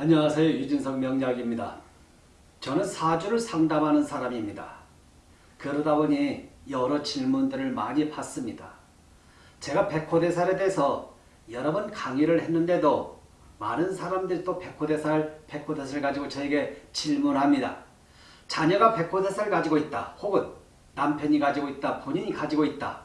안녕하세요. 유진석 명약입니다. 저는 사주를 상담하는 사람입니다. 그러다 보니 여러 질문들을 많이 받습니다. 제가 백호대살에 대해서 여러 번 강의를 했는데도 많은 사람들이 또 백호대살, 백호대살을 가지고 저에게 질문합니다. 자녀가 백호대살을 가지고 있다. 혹은 남편이 가지고 있다. 본인이 가지고 있다.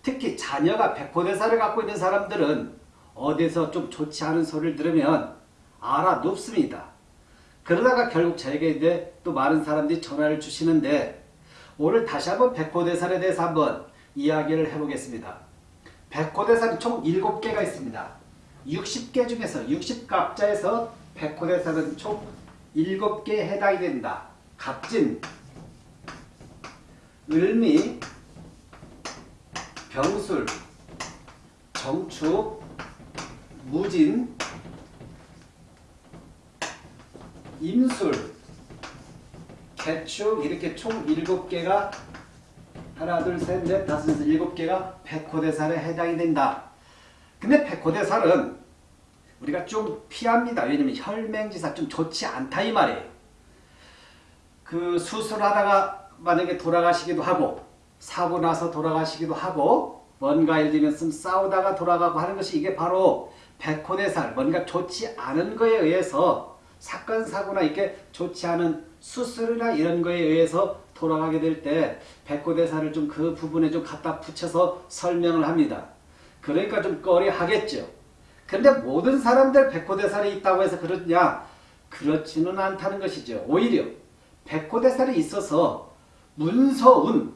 특히 자녀가 백호대살을 갖고 있는 사람들은 어디서 좀 좋지 않은 소리를 들으면 알아눕습니다. 그러다가 결국 저에게 이제 또 많은 사람들이 전화를 주시는데 오늘 다시 한번 백호대살에 대해서 한번 이야기를 해보겠습니다. 백호대살이 총 7개가 있습니다. 60개 중에서 60각자에서 백호대살은 총 7개에 해당이 된다. 갑진, 을미, 병술, 정축, 무진, 임술, 개축 이렇게 총 7개가 하나 둘 셋 넷 다섯 여섯 일곱 개가 백호대살에 해당이 된다. 근데 백호대살은 우리가 좀 피합니다. 왜냐면 혈맹지사 좀 좋지 않다 이 말이에요. 그 수술하다가 만약에 돌아가시기도 하고 사고 나서 돌아가시기도 하고 뭔가 예를 들면 싸우다가 돌아가고 하는 것이 이게 바로 백호대살 뭔가 좋지 않은 거에 의해서 사건 사고나 이렇게 좋지 않은 수술이나 이런 거에 의해서 돌아가게 될 때 백호대사를 좀 그 부분에 좀 갖다 붙여서 설명을 합니다. 그러니까 좀 꺼려하겠죠. 근데 모든 사람들 백호대살이 있다고 해서 그러냐? 그렇지는 않다는 것이죠. 오히려 백호대살이 있어서 문서운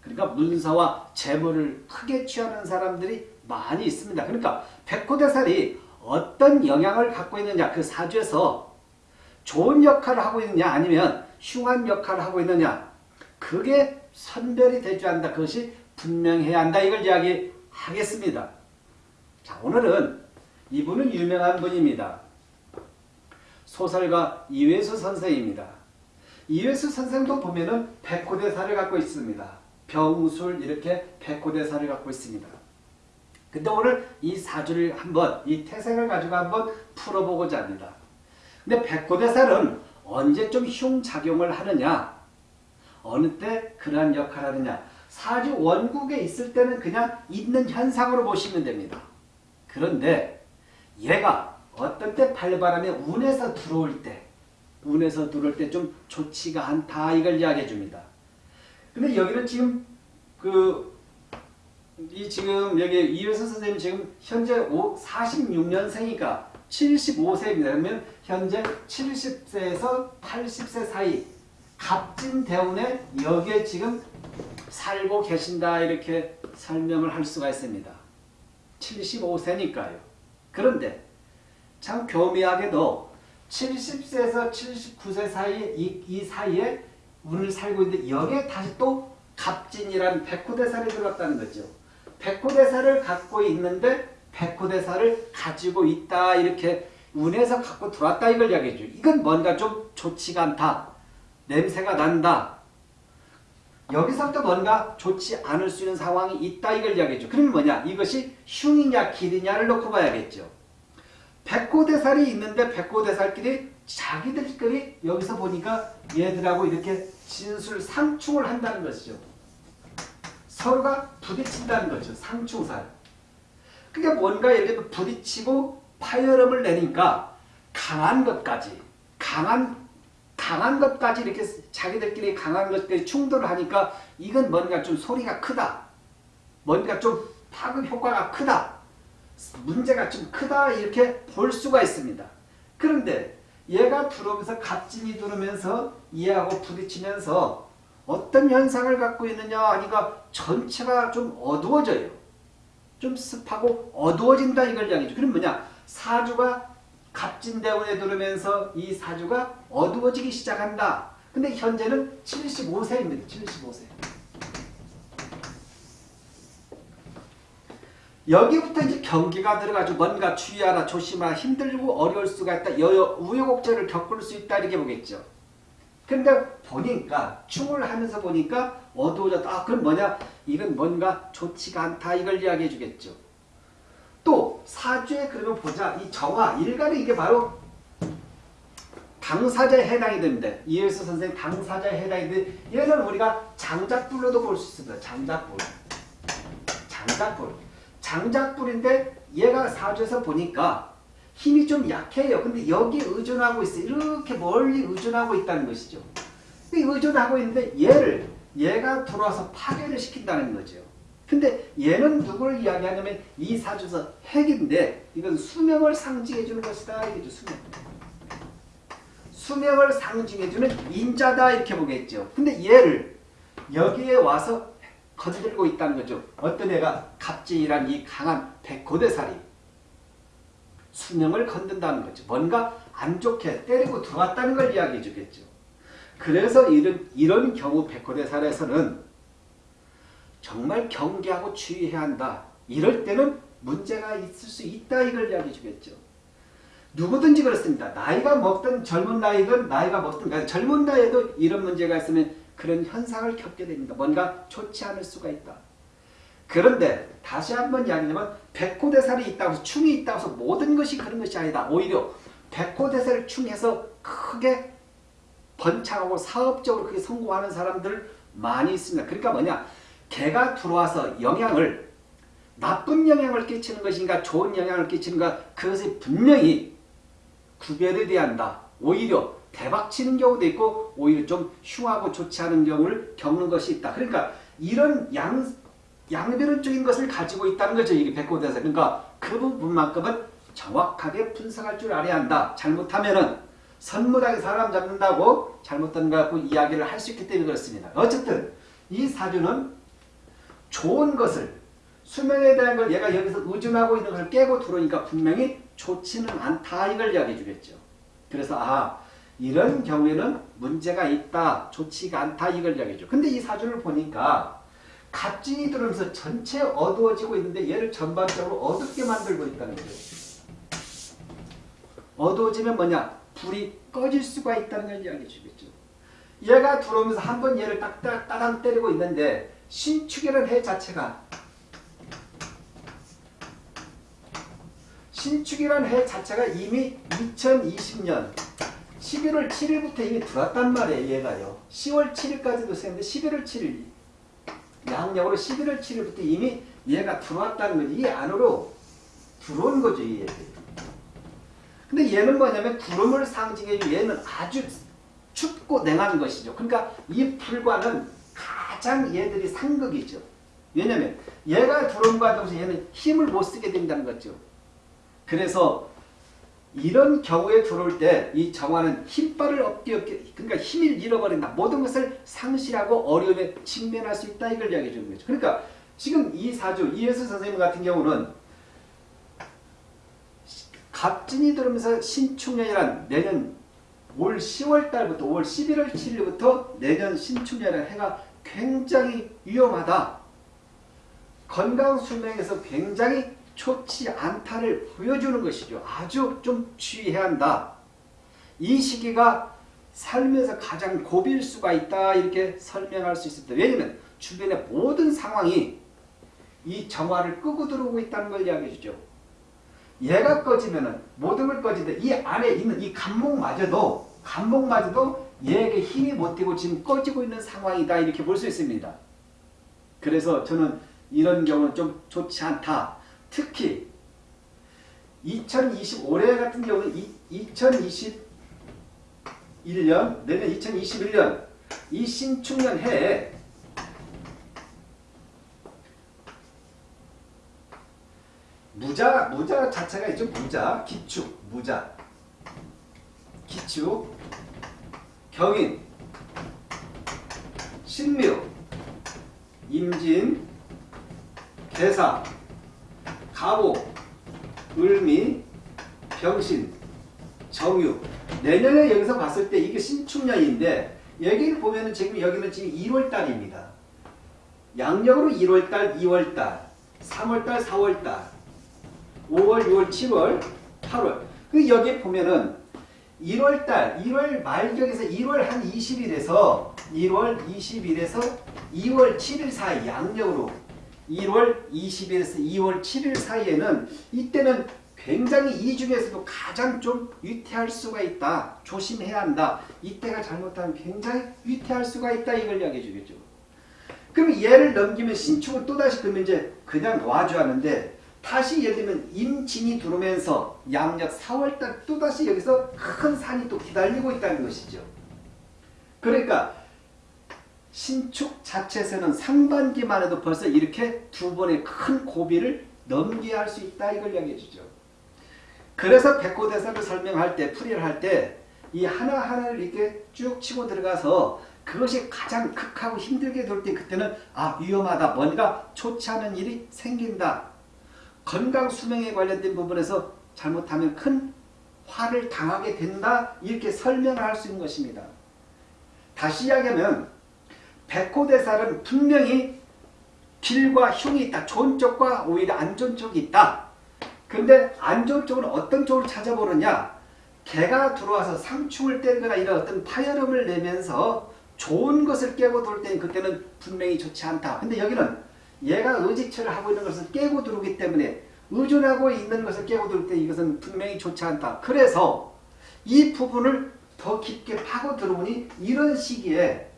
그러니까 문서와 재물을 크게 취하는 사람들이 많이 있습니다. 그러니까 백호대살이 어떤 영향을 갖고 있느냐 그 사주에서 좋은 역할을 하고 있느냐 아니면 흉한 역할을 하고 있느냐 그게 선별이 되지 않는다. 그것이 분명해야 한다. 이걸 이야기하겠습니다. 자 오늘은 이분은 유명한 분입니다. 소설가 이회수 선생입니다. 이회수 선생도 보면은 백호대사를 갖고 있습니다. 병술 이렇게 백호대사를 갖고 있습니다. 근데 오늘 이 사주를 한번 이 태생을 가지고 한번 풀어보고자 합니다. 근데 백호대살은 언제 좀 흉작용을 하느냐 어느 때 그러한 역할을 하느냐 사주 원국에 있을 때는 그냥 있는 현상으로 보시면 됩니다. 그런데 얘가 어떤 때 발바람에 운에서 들어올 때 운에서 들어올 때 좀 좋지가 않다 이걸 이야기해 줍니다. 근데 여기는 지금 그 이 지금 여기 이효선 선생님 지금 현재 46년생이니까 75세입니다. 그러면 현재 70세에서 80세 사이 갑진 대운에 여기에 지금 살고 계신다 이렇게 설명을 할 수가 있습니다. 75세니까요. 그런데 참 교미하게도 70세에서 79세 사이 이, 이 사이에 운을 살고 있는데 여기에 다시 또 갑진이라는 백호대살이 들어갔다는 거죠. 백호대사를 갖고 있는데 백호대사를 가지고 있다 이렇게 운에서 갖고 들어왔다 이걸 이야기해줘. 이건 뭔가 좀 좋지가 않다. 냄새가 난다. 여기서부터 뭔가 좋지 않을 수 있는 상황이 있다 이걸 이야기해줘. 그러면 뭐냐? 이것이 흉이냐 길이냐를 놓고 봐야겠죠. 백호대살이 있는데 백호대살끼리 자기들끼리 여기서 보니까 얘들하고 이렇게 진술 상충을 한다는 것이죠. 서로가 부딪힌다는 거죠. 상충살. 그러니까 뭔가 들면 부딪히고 파열음을 내니까 강한 것까지 강한 강한 것까지 이렇게 자기들끼리 강한 것까지 충돌을 하니까 이건 뭔가 좀 소리가 크다. 뭔가 좀 파급 효과가 크다. 문제가 좀 크다 이렇게 볼 수가 있습니다. 그런데 얘가 들어오면서 갑진이 들어오면서 얘하고 부딪히면서 어떤 현상을 갖고 있느냐 하니까 전체가 좀 어두워져요. 좀 습하고 어두워진다 이걸 이야기죠. 그럼 뭐냐? 사주가 갑진대운에 들으면서 이 사주가 어두워지기 시작한다. 근데 현재는 75세입니다. 75세. 여기부터 이제 경기가 들어가지고 뭔가 주의하라 조심하라 힘들고 어려울 수가 있다. 여여 우여곡절을 겪을 수 있다 이렇게 보겠죠. 근데 보니까 충을 하면서 보니까 어두워졌다. 아 그럼 뭐냐? 이건 뭔가 좋지가 않다. 이걸 이야기해 주겠죠. 또 사주에 그러면 보자. 이 정화 일간이 이게 바로 당사자에 해당이 됩니다. 이해수 선생 당사자에 해당이 되는데 얘는 우리가 장작불로도 볼 수 있습니다. 장작불. 장작불. 장작불인데 얘가 사주에서 보니까 힘이 좀 약해요. 근데 여기 의존하고 있어요. 이렇게 멀리 의존하고 있다는 것이죠. 의존하고 있는데 얘를 얘가 들어와서 파괴를 시킨다는 거죠. 근데 얘는 누구를 이야기하냐면 이 사주에서 핵인데 이건 수명을 상징해 주는 것이다. 이거죠. 수명. 수명을 상징해 주는 인자다 이렇게 보겠죠. 근데 얘를 여기에 와서 건들고 있다는 거죠. 어떤 애가 갑진이란 이 강한 백고대살이 수명을 건든다는 거죠. 뭔가 안 좋게 때리고 들어왔다는 걸 이야기해 주겠죠. 그래서 이런, 이런 경우 백호대살에서는 정말 경계하고 주의해야 한다. 이럴 때는 문제가 있을 수 있다. 이걸 이야기해 주겠죠. 누구든지 그렇습니다. 나이가 먹든 젊은 나이든 나이가 먹든 그러니까 젊은 나이에도 이런 문제가 있으면 그런 현상을 겪게 됩니다. 뭔가 좋지 않을 수가 있다. 그런데 다시 한번 이야기하면 백호대살이 있다고 해서 충이 있다고 해서 모든 것이 그런 것이 아니다. 오히려 백호대살을 충해서 크게 번창하고 사업적으로 크게 성공하는 사람들 많이 있습니다. 그러니까 뭐냐 개가 들어와서 영향을 나쁜 영향을 끼치는 것인가 좋은 영향을 끼치는가 그것이 분명히 구별이 돼야 한다. 오히려 대박치는 경우도 있고 오히려 좀 흉하고 좋지 않은 경우를 겪는 것이 있다. 그러니까 이런 양, 양변론적인 것을 가지고 있다는 거죠. 이게 백호대사. 그러니까 그 부분만큼은 정확하게 분석할 줄 알아야 한다. 잘못하면은 선무당에 사람 잡는다고 잘못된 거 갖고 이야기를 할 수 있기 때문에 그렇습니다. 어쨌든 이 사주는 좋은 것을 수명에 대한 걸 얘가 여기서 의존하고 있는 것을 깨고 들어오니까 분명히 좋지는 않다 이걸 이야기해 주겠죠. 그래서 아 이런 경우에는 문제가 있다 좋지가 않다 이걸 이야기해 줘. 근데 이 사주를 보니까 갑진이 들어오면서 전체 어두워지고 있는데 얘를 전반적으로 어둡게 만들고 있다는 거죠. 어두워지면 뭐냐? 불이 꺼질 수가 있다는 걸 이야기해 주겠죠. 얘가 들어오면서 한 번 얘를 딱딱 따당 때리고 있는데 신축이라는 해 자체가 신축이라는 해 자체가 이미 2020년 11월 7일부터 이미 들어왔단 말이에요. 얘가요. 10월 7일까지도 쓰는데 11월 7일 양력으로 11월 7일부터 이미 얘가 들어왔다는 거지. 이 안으로 들어온 거죠. 이 얘들이. 근데 얘는 뭐냐면 구름을 상징해주는 얘는 아주 춥고 냉한 것이죠. 그러니까 이 불과는 가장 얘들이 상극이죠. 왜냐면 얘가 들어온과 동시에 얘는 힘을 못 쓰게 된다는 거죠. 그래서 이런 경우에 들어올 때 이 정화는 힘발을 얻게 그러니까 힘을 잃어버린다. 모든 것을 상실하고 어려움에 직면할 수 있다. 이걸 이야기해 주는 거죠. 그러니까 지금 이 사주 이예수 선생님 같은 경우는 갑진이 들어오면서 신축년이란 내년 올 10월 달부터 올 11월 7일부터 내년 신축년이라는 해가 굉장히 위험하다. 건강 수명에서 굉장히 좋지 않다를 보여주는 것이죠. 아주 좀 주의해야 한다. 이 시기가 살면서 가장 고비일 수가 있다 이렇게 설명할 수 있습니다. 왜냐하면 주변의 모든 상황이 이 정화를 끄고 들어오고 있다는 걸 이야기해 주죠. 얘가 꺼지면은 모든 걸 꺼지는데 이 안에 있는 이 감목마저도 감목마저도 얘에게 힘이 못 되고 지금 꺼지고 있는 상황이다 이렇게 볼 수 있습니다. 그래서 저는 이런 경우는 좀 좋지 않다. 특히 2020 올해 같은 경우는 2021년 내년 2021년 이 신축년 해에 무자 무자 자체가 있죠 무자 기축 무자. 기축 경인 신묘 임진 개사 가보 을미 병신 정유. 내년에 여기서 봤을 때 이게 신축년인데 여기를 보면은 지금 여기는 지금 1월달입니다. 양력으로 1월달, 2월달, 3월달, 4월달, 5월, 6월, 7월, 8월. 그 여기 보면은 1월달, 1월 말경에서 1월 한 20일에서 1월 20일에서 2월 7일 사이 양력으로 1월 20일에서 2월 7일 사이에는 이때는 굉장히 이 중에서도 가장 좀 위태할 수가 있다. 조심해야 한다. 이때가 잘못하면 굉장히 위태할 수가 있다. 이걸 이야기해 주겠죠. 그럼 얘를 넘기면 신축은 또다시 그러면 이제 그냥 놔줘야 하는데 다시 예를 들면 임진이 들어오면서 양력 4월달 또다시 여기서 큰 산이 또 기다리고 있다는 것이죠. 그러니까 신축 자체에서는 상반기만 해도 벌써 이렇게 두 번의 큰 고비를 넘겨야 할 수 있다 이걸 이야기해 주죠. 그래서 백호대사를 설명할 때 풀이를 할 때 이 하나하나를 이렇게 쭉 치고 들어가서 그것이 가장 극하고 힘들게 될때 그때는 아 위험하다 뭔가 좋지 않은 일이 생긴다 건강 수명에 관련된 부분에서 잘못하면 큰 화를 당하게 된다 이렇게 설명을 할 수 있는 것입니다. 다시 이야기하면 백호대살은 분명히 길과 흉이 있다. 좋은 쪽과 오히려 안 좋은 쪽이 있다. 근데 안 좋은 쪽은 어떤 쪽을 찾아보느냐 개가 들어와서 상충을 때리거나 이런 어떤 파열음을 내면서 좋은 것을 깨고 돌 때는 그때는 분명히 좋지 않다. 근데 여기는 얘가 의지처를 하고 있는 것을 깨고 들어오기 때문에 의존하고 있는 것을 깨고 들을 때 이것은 분명히 좋지 않다. 그래서 이 부분을 더 깊게 파고 들어오니 이런 시기에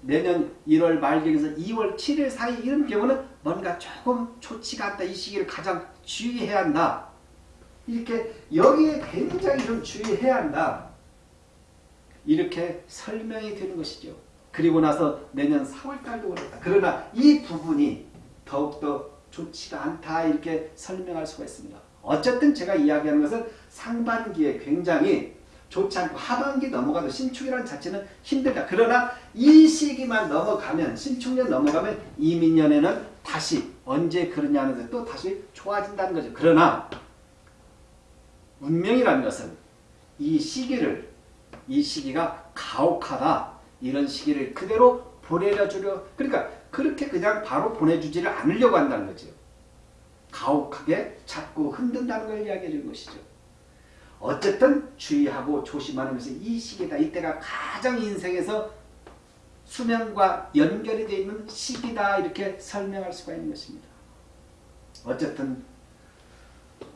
내년 1월 말경에서 2월 7일 사이 이런 경우는 뭔가 조금 좋지가 않다. 이 시기를 가장 주의해야 한다. 이렇게 여기에 굉장히 좀 주의해야 한다. 이렇게 설명이 되는 것이죠. 그리고 나서 내년 4월달도 그렇다. 그러나 이 부분이 더욱더 좋지가 않다 이렇게 설명할 수가 있습니다. 어쨌든 제가 이야기하는 것은 상반기에 굉장히 좋지 않고 하반기 넘어가도 신축이라는 자체는 힘들다. 그러나 이 시기만 넘어가면 신축년 넘어가면 이민년에는 다시 언제 그러냐는 또 다시 좋아진다는 거죠. 그러나 운명이라는 것은 이 시기를 이 시기가 가혹하다 이런 시기를 그대로 보내주려 그러니까 그렇게 그냥 바로 보내주지를 않으려고 한다는 거죠. 가혹하게 자꾸 흔든다는 걸 이야기해 주는 것이죠. 어쨌든 주의하고 조심하는 것이 이 시기다. 이때가 가장 인생에서 수명과 연결이 되어 있는 시기다. 이렇게 설명할 수가 있는 것입니다. 어쨌든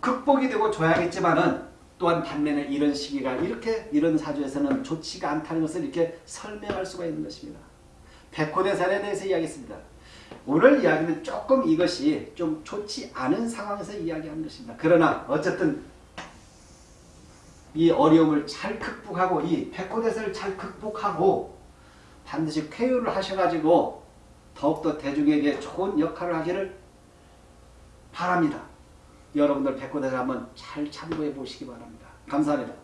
극복이 되고 줘야겠지만은 또한 반면에 이런 시기가 이렇게 이런 사주에서는 좋지가 않다는 것을 이렇게 설명할 수가 있는 것입니다. 백호대산에 대해서 이야기했습니다. 오늘 이야기는 조금 이것이 좀 좋지 않은 상황에서 이야기한 것입니다. 그러나 어쨌든 이 어려움을 잘 극복하고 이 백호대사를 잘 극복하고 반드시 쾌유를 하셔가지고 더욱더 대중에게 좋은 역할을 하기를 바랍니다. 여러분들 백호대사 한번 잘 참고해 보시기 바랍니다. 감사합니다.